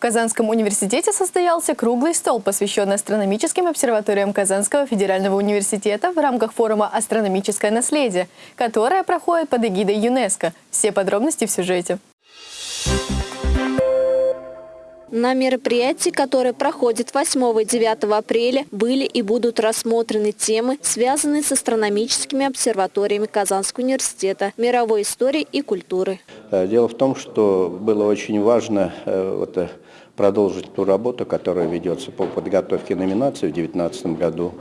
Казанском университете состоялся круглый стол, посвященный астрономическим обсерваториям Казанского федерального университета в рамках форума «Астрономическое наследие», которое проходит под эгидой ЮНЕСКО. Все подробности в сюжете. На мероприятии, которое проходит 8 и 9 апреля, были и будут рассмотрены темы, связанные с астрономическими обсерваториями Казанского университета, мировой истории и культуры. Э, дело в том, что было очень важно э, э, продолжить ту работу, которая ведется по подготовке номинации в 2019 году.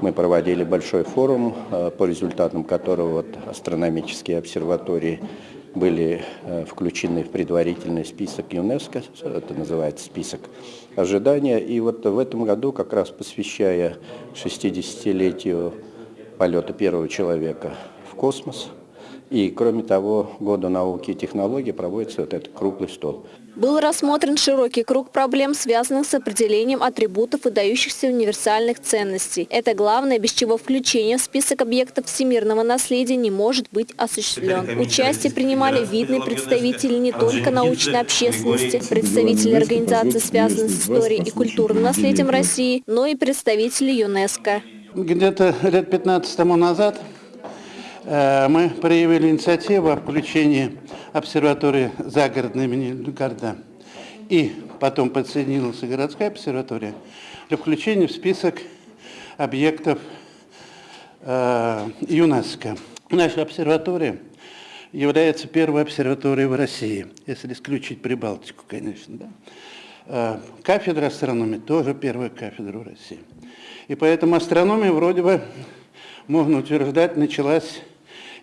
Мы проводили большой форум, по результатам которого астрономические обсерватории были э, включены в предварительный список ЮНЕСКО, это называется список ожидания. И вот в этом году, как раз посвящая 60-летию полета первого человека в космос, и, кроме того, Году науки и технологий проводится вот этот круглый стол. Был рассмотрен широкий круг проблем, связанных с определением атрибутов выдающихся универсальных ценностей. Это главное, без чего включение в список объектов всемирного наследия не может быть осуществлен. Участие принимали видные представители не только научной общественности, представители организаций, связанных с историей и культурным наследием России, но и представители ЮНЕСКО. Где-то лет 15 тому назад мы проявили инициативу о включении обсерватории загородной имени Люкарда и потом подсоединилась городская обсерватория для включения в список объектов э, ЮНЕСКО. Наша обсерватория является первой обсерваторией в России, если исключить Прибалтику, конечно. Да? Э, кафедра астрономии тоже первая кафедра в России. И поэтому астрономия вроде бы, можно утверждать, началась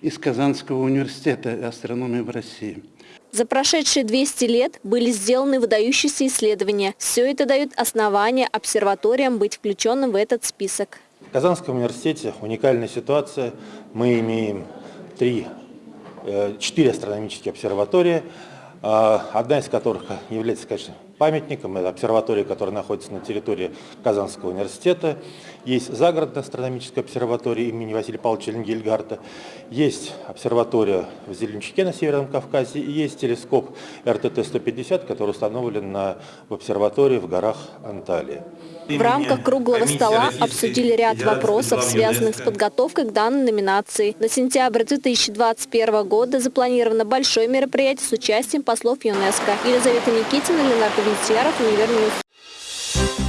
из Казанского университета астрономии в России. За прошедшие 200 лет были сделаны выдающиеся исследования. Все это дает основания обсерваториям быть включенным в этот список. В Казанском университете уникальная ситуация. Мы имеем три, э, четыре астрономические обсерватории, а, одна из которых является, конечно, памятником. Это обсерватория, которая находится на территории Казанского университета. Есть загородная астрономическая обсерватория имени Василия Павловича Ленгельгарта. Есть обсерватория в Зеленчаке на Северном Кавказе. И есть телескоп РТТ-150, который установлен на, в обсерватории в горах Анталии. В рамках круглого стола обсудили ряд вопросов, связанных с подготовкой к данной номинации. На сентябрь 2021 года запланировано большое мероприятие с участием послов ЮНЕСКО. Елизавета Никитина, Ленардо Judiciário Fluir News.